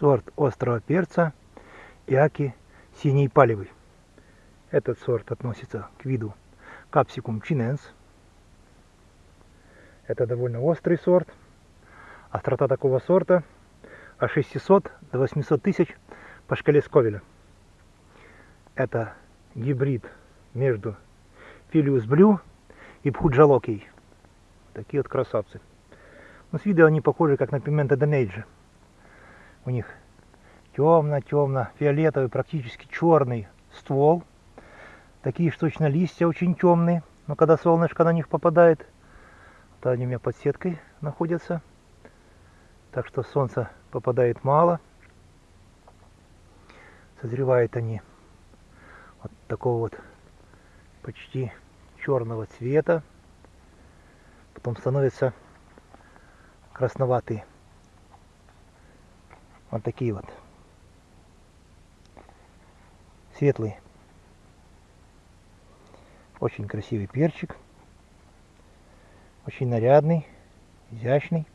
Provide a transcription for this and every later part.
сорт острого перца Иаки синий палевый. Этот сорт относится к виду Capsicum chinense. Это довольно острый сорт. Острота такого сорта от 600 до 800 тысяч по шкале Сковеля. Это гибрид между Филиус Блю и Пхуджалокий. Такие вот красавцы. Но с виду они похожи как на пимента Денейджа. У них темно-темно фиолетовый, практически черный ствол. Такие что точно листья очень темные. Но когда солнышко на них попадает, то они у меня под сеткой находятся. Так что солнца попадает мало. Созревают они вот такого вот почти черного цвета. Потом становятся красноватые. Вот такие вот. Светлый. Очень красивый перчик. Очень нарядный, изящный.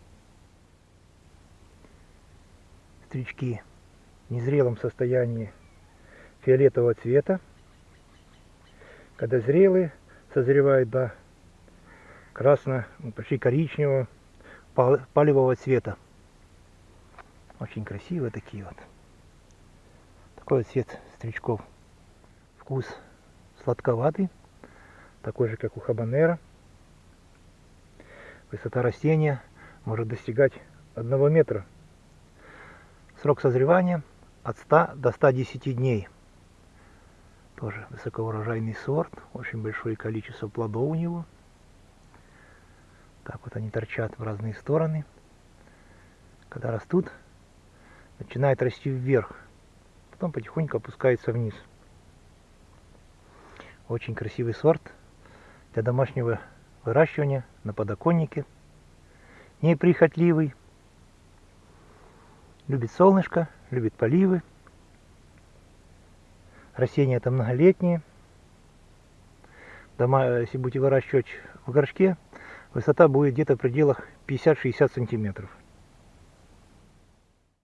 Стрички в незрелом состоянии фиолетового цвета. Когда зрелые, созревают до красно, ну, почти коричневого, палевого цвета. Очень красивые такие вот. Такой вот цвет стричков. Вкус сладковатый, такой же, как у хабанера. Высота растения может достигать 1 метра. Срок созревания от 100 до 110 дней. Тоже высокоурожайный сорт, очень большое количество плодов у него. Так вот они торчат в разные стороны. Когда растут, начинает расти вверх, потом потихоньку опускается вниз. Очень красивый сорт для домашнего выращивания на подоконнике. Неприхотливый. Любит солнышко, любит поливы. Растения это многолетние. Дома, если будете выращивать в горшке, высота будет где-то в пределах 50-60 сантиметров.